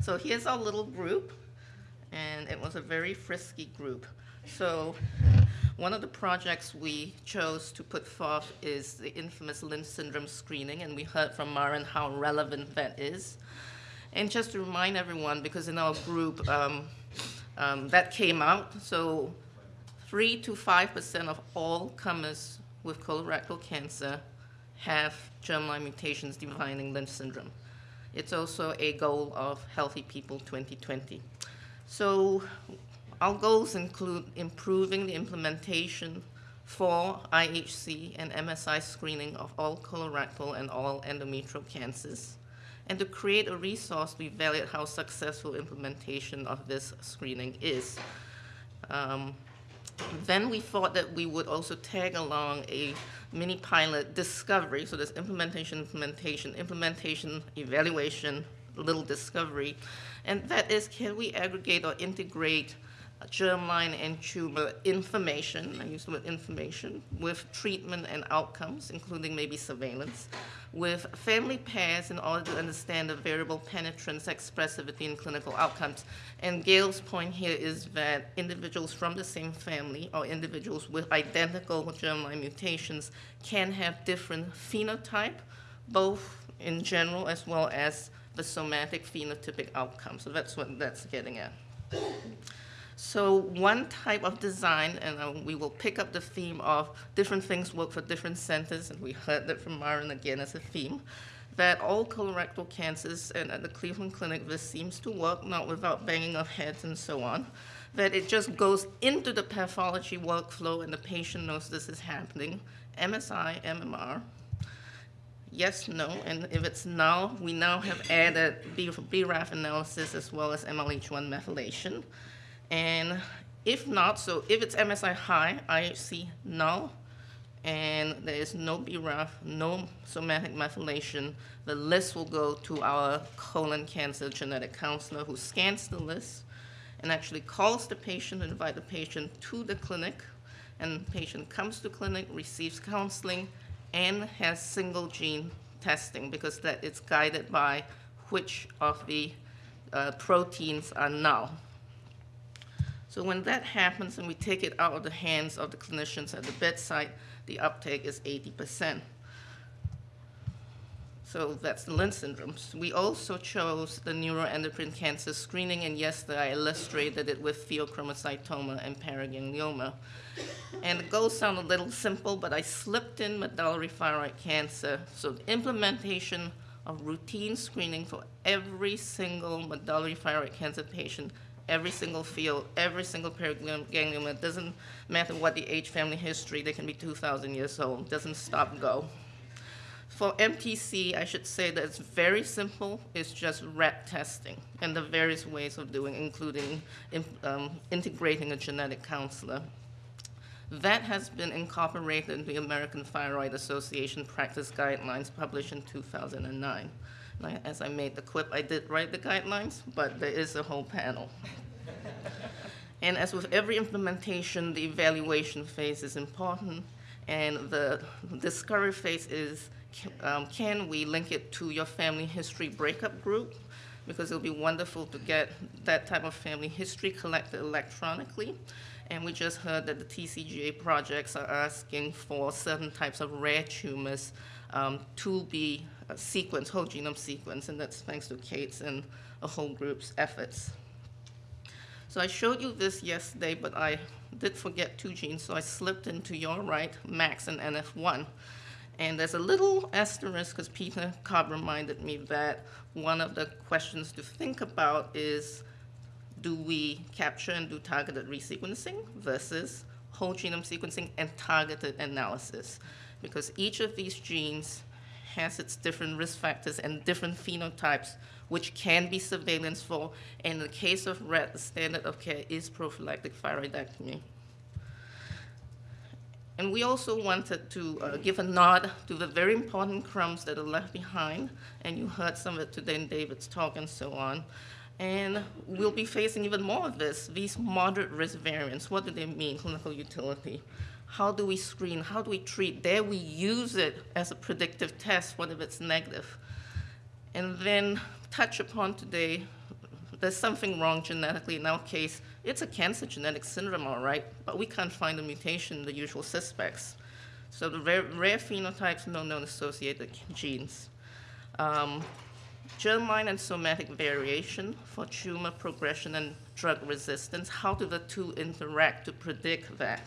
So here's our little group, and it was a very frisky group. So one of the projects we chose to put forth is the infamous Lynch syndrome screening, and we heard from Maren how relevant that is. And just to remind everyone, because in our group, um, um, that came out, so 3 to 5% of all comers with colorectal cancer have germline mutations defining Lynch syndrome. It's also a goal of Healthy People 2020. So our goals include improving the implementation for IHC and MSI screening of all colorectal and all endometrial cancers, and to create a resource to evaluate how successful implementation of this screening is. Um, then we thought that we would also tag along a mini pilot discovery, so there's implementation, implementation, implementation, evaluation, little discovery, and that is can we aggregate or integrate germline and tumor information, I use the word information, with treatment and outcomes, including maybe surveillance, with family pairs in order to understand the variable penetrance, expressivity, and clinical outcomes. And Gail's point here is that individuals from the same family or individuals with identical germline mutations can have different phenotype, both in general as well as the somatic phenotypic outcome. So that's what that's getting at. So one type of design, and uh, we will pick up the theme of different things work for different centers, and we heard that from Maren again as a theme, that all colorectal cancers, and at the Cleveland Clinic this seems to work, not without banging of heads and so on, that it just goes into the pathology workflow and the patient knows this is happening, MSI, MMR, yes, no, and if it's null, we now have added BRAF analysis as well as MLH1 methylation. And if not, so if it's MSI high, IHC null, and there is no BRAF, no somatic methylation, the list will go to our colon cancer genetic counselor who scans the list and actually calls the patient, and invite the patient to the clinic, and the patient comes to clinic, receives counseling, and has single gene testing because that it's guided by which of the uh, proteins are null. So when that happens and we take it out of the hands of the clinicians at the bedside, the uptake is 80%. So that's the Lynch syndromes. We also chose the neuroendocrine cancer screening, and yesterday I illustrated it with pheochromocytoma and paraganglioma. And the goals sound a little simple, but I slipped in medullary thyroid cancer. So the implementation of routine screening for every single medullary thyroid cancer patient every single pheo, every single paraganglioma. It doesn't matter what the age, family history, they can be 2,000 years old. It doesn't stop and go. For MTC, I should say that it's very simple. It's just RET testing and the various ways of doing, including um, integrating a genetic counselor. That has been incorporated in the American Thyroid Association practice guidelines published in 2009 as I made the clip, I did write the guidelines, but there is a whole panel. and as with every implementation, the evaluation phase is important, and the discovery phase is, um, can we link it to your family history breakup group? Because it'll be wonderful to get that type of family history collected electronically. And we just heard that the TCGA projects are asking for certain types of rare tumors um, to be sequence, whole genome sequence, and that's thanks to Kate's and a whole group's efforts. So I showed you this yesterday, but I did forget two genes, so I slipped into your right, MAX and NF1. And there's a little asterisk, because Peter Cobb reminded me that one of the questions to think about is, do we capture and do targeted resequencing versus whole genome sequencing and targeted analysis? Because each of these genes has its different risk factors and different phenotypes, which can be surveillance for. And in the case of RET, the standard of care is prophylactic thyroidectomy. And we also wanted to uh, give a nod to the very important crumbs that are left behind, and you heard some of it today in David's talk and so on. And we'll be facing even more of this, these moderate risk variants. What do they mean, clinical utility? How do we screen? How do we treat? There we use it as a predictive test, what if it's negative? And then touch upon today there's something wrong genetically. In our case, it's a cancer genetic syndrome, all right, but we can't find a mutation in the usual suspects. So the rare, rare phenotypes, no known associated genes. Um, germline and somatic variation for tumor progression and drug resistance. How do the two interact to predict that?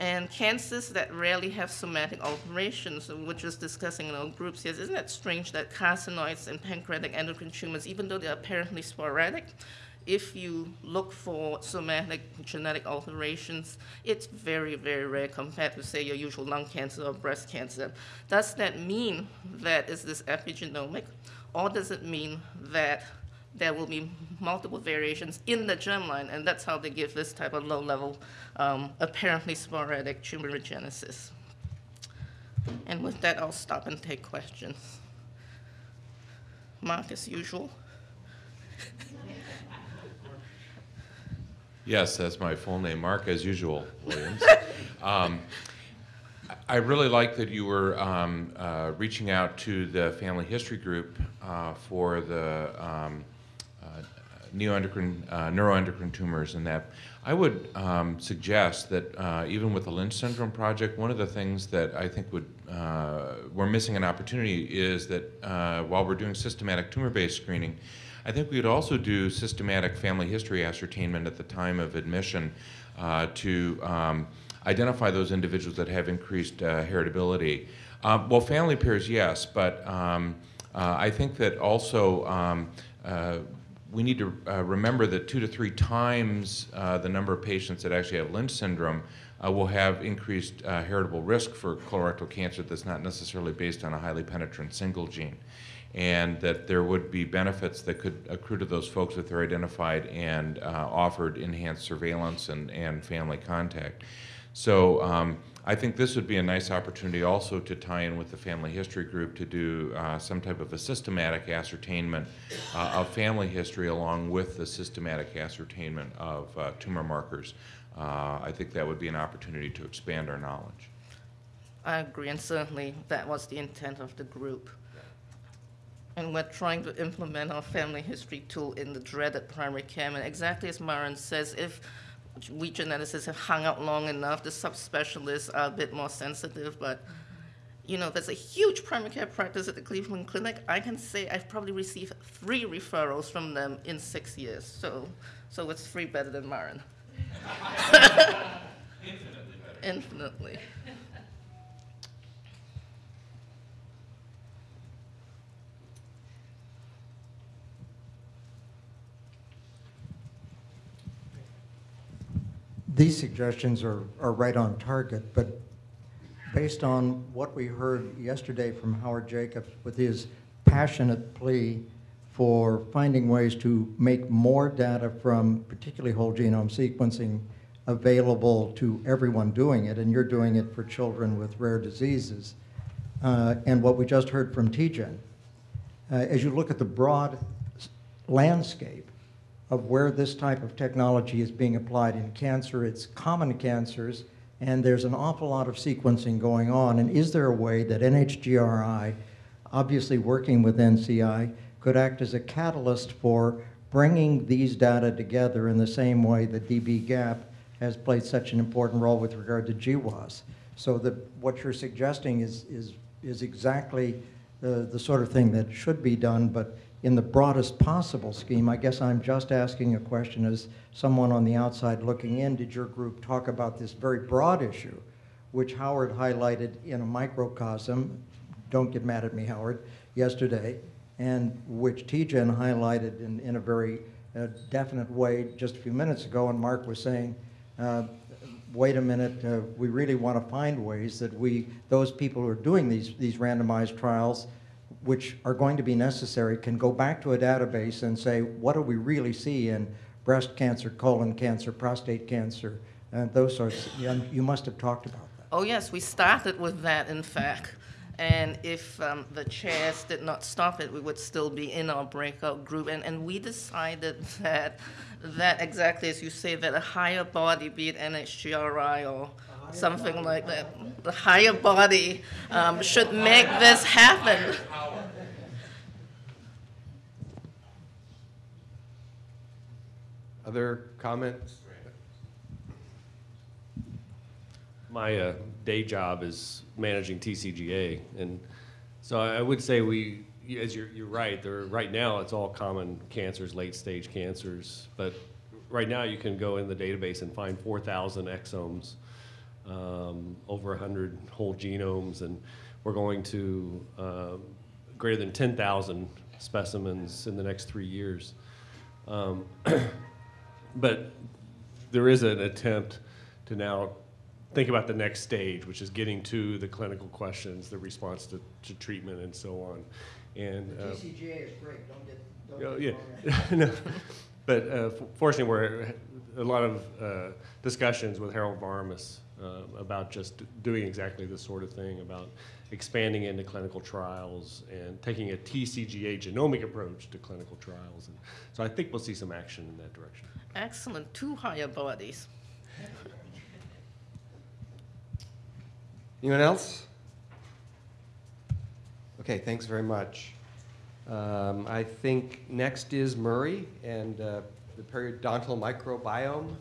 And cancers that rarely have somatic alterations, we're just discussing in our groups here, isn't that strange that carcinoids and pancreatic endocrine tumors, even though they're apparently sporadic, if you look for somatic genetic alterations, it's very, very rare compared to, say, your usual lung cancer or breast cancer. Does that mean that is this epigenomic, or does it mean that there will be multiple variations in the germline, and that's how they give this type of low-level, um, apparently sporadic tumorigenesis. And with that, I'll stop and take questions. Mark, as usual. Yes, that's my full name, Mark, as usual, Williams. um, I really like that you were um, uh, reaching out to the family history group uh, for the um, neoendocrine, uh, neuroendocrine tumors and that. I would um, suggest that uh, even with the Lynch syndrome project, one of the things that I think would uh, we're missing an opportunity is that uh, while we're doing systematic tumor-based screening, I think we would also do systematic family history ascertainment at the time of admission uh, to um, identify those individuals that have increased uh, heritability. well, family pairs, yes, but um, I think that also um, we need to uh, remember that two to three times uh, the number of patients that actually have Lynch syndrome uh, will have increased uh, heritable risk for colorectal cancer that's not necessarily based on a highly penetrant single gene. And that there would be benefits that could accrue to those folks if they're identified and uh, offered enhanced surveillance and, and family contact. So um, I think this would be a nice opportunity also to tie in with the family history group to do uh, some type of a systematic ascertainment uh, of family history along with the systematic ascertainment of uh, tumor markers. Uh, I think that would be an opportunity to expand our knowledge. I agree, and certainly that was the intent of the group. And we're trying to implement our family history tool in the dreaded primary care. And exactly as Maren says, if we geneticists have hung out long enough. The subspecialists are a bit more sensitive, but you know, there's a huge primary care practice at the Cleveland Clinic. I can say I've probably received three referrals from them in six years. So, so it's three better than Maren. Infinitely better. Infinitely. These suggestions are, are right on target, but based on what we heard yesterday from Howard Jacobs with his passionate plea for finding ways to make more data from particularly whole genome sequencing available to everyone doing it, and you're doing it for children with rare diseases. Uh, and what we just heard from TGen, uh, as you look at the broad landscape, of where this type of technology is being applied in cancer. It's common cancers, and there's an awful lot of sequencing going on. And is there a way that NHGRI, obviously working with NCI, could act as a catalyst for bringing these data together in the same way that dbGaP has played such an important role with regard to GWAS? So that what you're suggesting is, is, is exactly the, the sort of thing that should be done, but in the broadest possible scheme. I guess I'm just asking a question as someone on the outside looking in. Did your group talk about this very broad issue, which Howard highlighted in a microcosm? Don't get mad at me, Howard, yesterday, and which TGen highlighted in, in a very uh, definite way just a few minutes ago. And Mark was saying, uh, wait a minute, uh, we really want to find ways that we, those people who are doing these, these randomized trials, which are going to be necessary can go back to a database and say, what do we really see in breast cancer, colon cancer, prostate cancer, and those sorts. You must have talked about that. Oh yes, we started with that, in fact. And if um, the chairs did not stop it, we would still be in our breakout group. And, and we decided that, that exactly as you say, that a higher body, be it NHGRI or something like that, the higher body um, should make this happen. Other comments? My uh, day job is managing TCGA, and so I I would say we, as you're, you're right, there, right now, it's all common cancers, late-stage cancers, but right now, you can go in the database and find 4,000 exomes, um, over 100 whole genomes, and we're going to um, greater than 10,000 specimens in the next three years. Um, But there is an attempt to now think about the next stage, which is getting to the clinical questions, the response to, to treatment and so on. And, uh, TCGA is great, don't get, Oh, yeah. No. But uh, fortunately, we're, a lot of uh, discussions with Harold Varmus uh, about just doing exactly this sort of thing, about expanding into clinical trials and taking a TCGA genomic approach to clinical trials. And so I think we'll see some action in that direction. Excellent, two higher bodies. Anyone else? Okay, thanks very much. Um, I think next is Murray and uh, the periodontal microbiome